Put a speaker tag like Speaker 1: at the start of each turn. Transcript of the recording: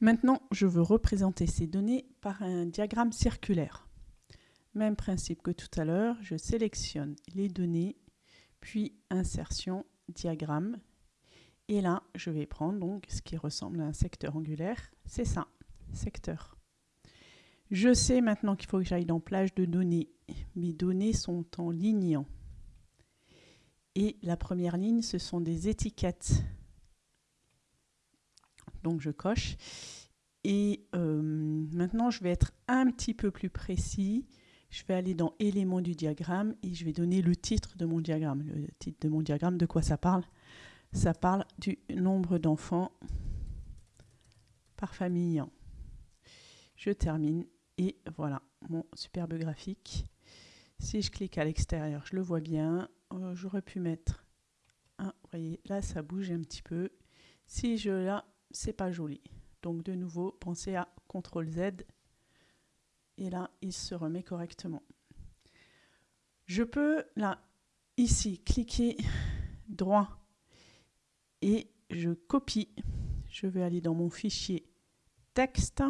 Speaker 1: Maintenant, je veux représenter ces données par un diagramme circulaire. Même principe que tout à l'heure, je sélectionne les données, puis insertion, diagramme. Et là, je vais prendre donc ce qui ressemble à un secteur angulaire. C'est ça, secteur. Je sais maintenant qu'il faut que j'aille dans plage de données. Mes données sont en lignant. Et la première ligne, ce sont des étiquettes. Donc je coche. Et euh, maintenant, je vais être un petit peu plus précis. Je vais aller dans éléments du diagramme et je vais donner le titre de mon diagramme. Le titre de mon diagramme, de quoi ça parle? Ça parle du nombre d'enfants par famille. Je termine et voilà mon superbe graphique. Si je clique à l'extérieur, je le vois bien. Euh, j'aurais pu mettre un, vous voyez, là ça bouge un petit peu. Si je là, c'est pas joli. Donc de nouveau, pensez à CTRL Z. Et là, il se remet correctement. Je peux, là, ici, cliquer droit et je copie. Je vais aller dans mon fichier texte